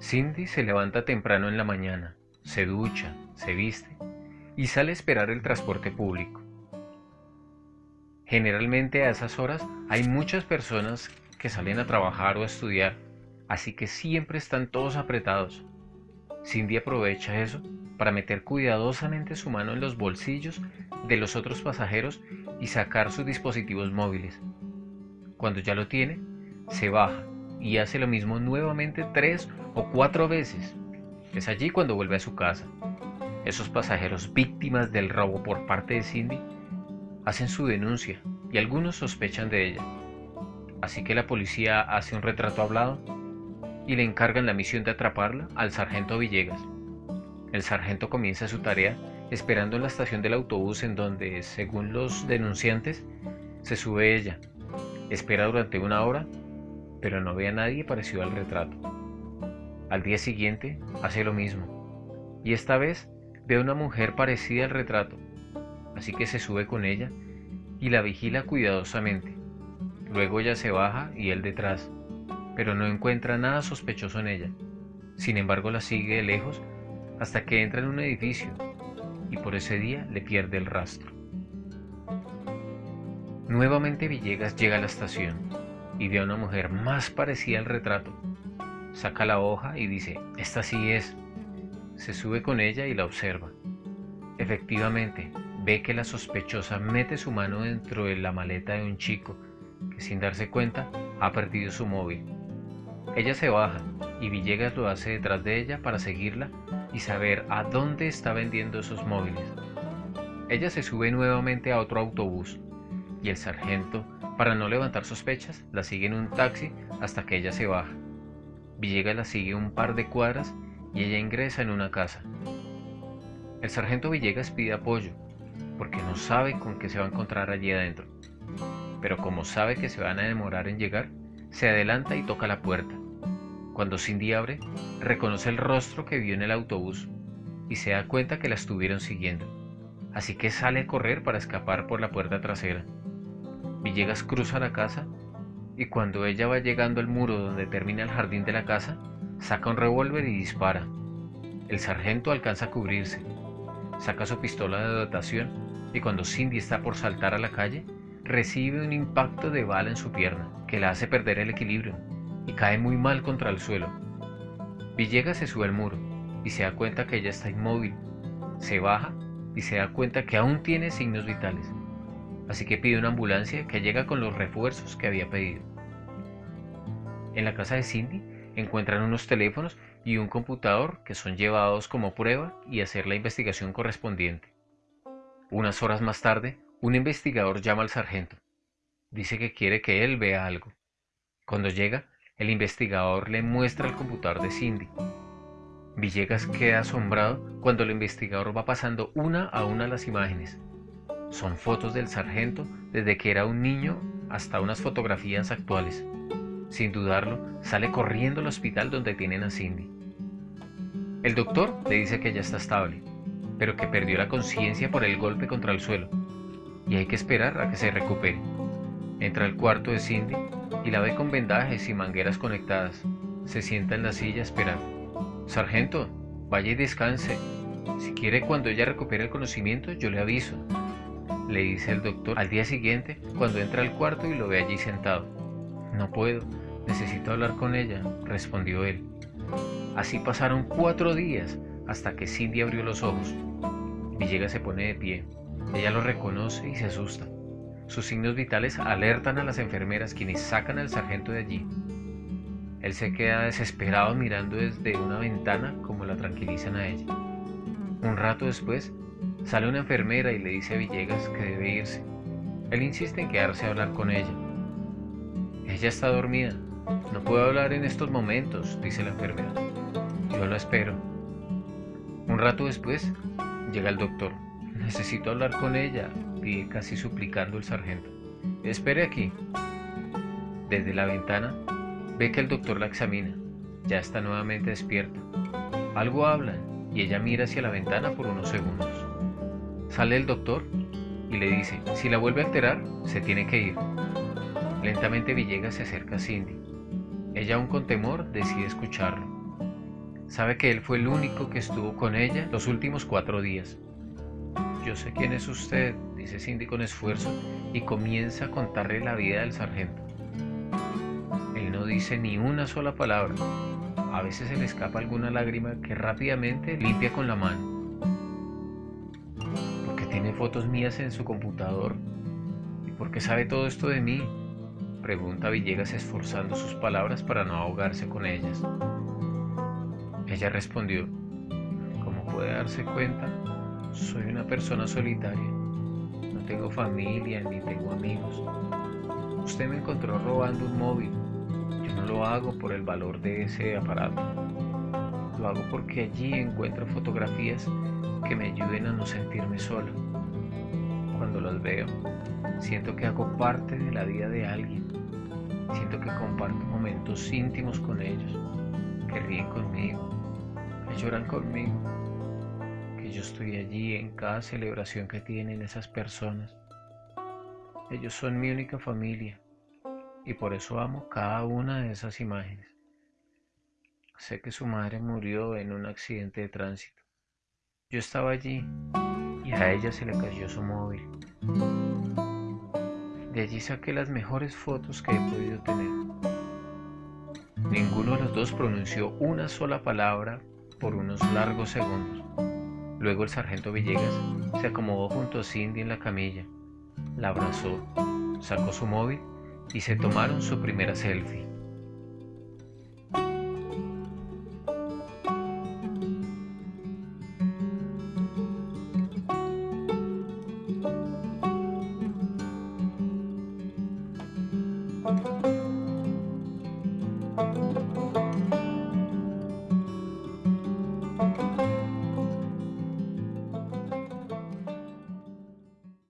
Cindy se levanta temprano en la mañana, se ducha, se viste y sale a esperar el transporte público. Generalmente a esas horas hay muchas personas que salen a trabajar o a estudiar, así que siempre están todos apretados. Cindy aprovecha eso para meter cuidadosamente su mano en los bolsillos de los otros pasajeros y sacar sus dispositivos móviles. Cuando ya lo tiene, se baja y hace lo mismo nuevamente tres o cuatro veces. Es allí cuando vuelve a su casa. Esos pasajeros víctimas del robo por parte de Cindy hacen su denuncia y algunos sospechan de ella. Así que la policía hace un retrato hablado y le encargan la misión de atraparla al sargento Villegas. El sargento comienza su tarea esperando en la estación del autobús en donde, según los denunciantes, se sube ella. Espera durante una hora, pero no ve a nadie parecido al retrato. Al día siguiente hace lo mismo, y esta vez ve a una mujer parecida al retrato, así que se sube con ella y la vigila cuidadosamente. Luego ella se baja y él detrás, pero no encuentra nada sospechoso en ella. Sin embargo la sigue de lejos hasta que entra en un edificio y por ese día le pierde el rastro. Nuevamente Villegas llega a la estación y ve a una mujer más parecida al retrato. Saca la hoja y dice, esta sí es. Se sube con ella y la observa. Efectivamente, ve que la sospechosa mete su mano dentro de la maleta de un chico que sin darse cuenta ha perdido su móvil. Ella se baja y Villegas lo hace detrás de ella para seguirla y saber a dónde está vendiendo esos móviles. Ella se sube nuevamente a otro autobús y el sargento, para no levantar sospechas, la sigue en un taxi hasta que ella se baja. Villegas la sigue un par de cuadras y ella ingresa en una casa. El sargento Villegas pide apoyo porque no sabe con qué se va a encontrar allí adentro. Pero como sabe que se van a demorar en llegar, se adelanta y toca la puerta. Cuando Cindy abre, reconoce el rostro que vio en el autobús y se da cuenta que la estuvieron siguiendo. Así que sale a correr para escapar por la puerta trasera. Villegas cruza la casa y cuando ella va llegando al muro donde termina el jardín de la casa, saca un revólver y dispara. El sargento alcanza a cubrirse, saca su pistola de dotación y cuando Cindy está por saltar a la calle, recibe un impacto de bala en su pierna que la hace perder el equilibrio y cae muy mal contra el suelo. Villegas se sube al muro y se da cuenta que ella está inmóvil. Se baja y se da cuenta que aún tiene signos vitales. Así que pide una ambulancia que llega con los refuerzos que había pedido. En la casa de Cindy encuentran unos teléfonos y un computador que son llevados como prueba y hacer la investigación correspondiente. Unas horas más tarde, un investigador llama al sargento. Dice que quiere que él vea algo. Cuando llega, el investigador le muestra el computador de Cindy. Villegas queda asombrado cuando el investigador va pasando una a una las imágenes. Son fotos del sargento desde que era un niño hasta unas fotografías actuales. Sin dudarlo, sale corriendo al hospital donde tienen a Cindy. El doctor le dice que ya está estable, pero que perdió la conciencia por el golpe contra el suelo y hay que esperar a que se recupere. Entra al cuarto de Cindy y la ve con vendajes y mangueras conectadas. Se sienta en la silla a esperar. Sargento, vaya y descanse. Si quiere cuando ella recupere el conocimiento, yo le aviso. Le dice el doctor al día siguiente cuando entra al cuarto y lo ve allí sentado. No puedo, necesito hablar con ella, respondió él. Así pasaron cuatro días hasta que Cindy abrió los ojos. Villegas se pone de pie. Ella lo reconoce y se asusta. Sus signos vitales alertan a las enfermeras quienes sacan al sargento de allí. Él se queda desesperado mirando desde una ventana como la tranquilizan a ella. Un rato después, sale una enfermera y le dice a Villegas que debe irse. Él insiste en quedarse a hablar con ella. Ella está dormida. No puedo hablar en estos momentos, dice la enfermera. Yo lo espero. Un rato después, llega el doctor. Necesito hablar con ella, pide casi suplicando el sargento. Espere aquí. Desde la ventana ve que el doctor la examina. Ya está nuevamente despierta. Algo habla y ella mira hacia la ventana por unos segundos. Sale el doctor y le dice, si la vuelve a alterar, se tiene que ir. Lentamente Villegas se acerca a Cindy. Ella aún con temor decide escucharlo. Sabe que él fue el único que estuvo con ella los últimos cuatro días. Yo sé quién es usted, dice Cindy con esfuerzo y comienza a contarle la vida del sargento. Él no dice ni una sola palabra. A veces se le escapa alguna lágrima que rápidamente limpia con la mano. Fotos mías en su computador. ¿Y por qué sabe todo esto de mí? Pregunta Villegas esforzando sus palabras para no ahogarse con ellas. Ella respondió, como puede darse cuenta, soy una persona solitaria. No tengo familia ni tengo amigos. Usted me encontró robando un móvil. Yo no lo hago por el valor de ese aparato. Lo hago porque allí encuentro fotografías que me ayuden a no sentirme sola. Cuando las veo, siento que hago parte de la vida de alguien. Siento que comparto momentos íntimos con ellos, que ríen conmigo, que lloran conmigo, que yo estoy allí en cada celebración que tienen esas personas. Ellos son mi única familia y por eso amo cada una de esas imágenes. Sé que su madre murió en un accidente de tránsito. Yo estaba allí y a ella se le cayó su móvil. De allí saqué las mejores fotos que he podido tener. Ninguno de los dos pronunció una sola palabra por unos largos segundos. Luego el sargento Villegas se acomodó junto a Cindy en la camilla, la abrazó, sacó su móvil y se tomaron su primera selfie.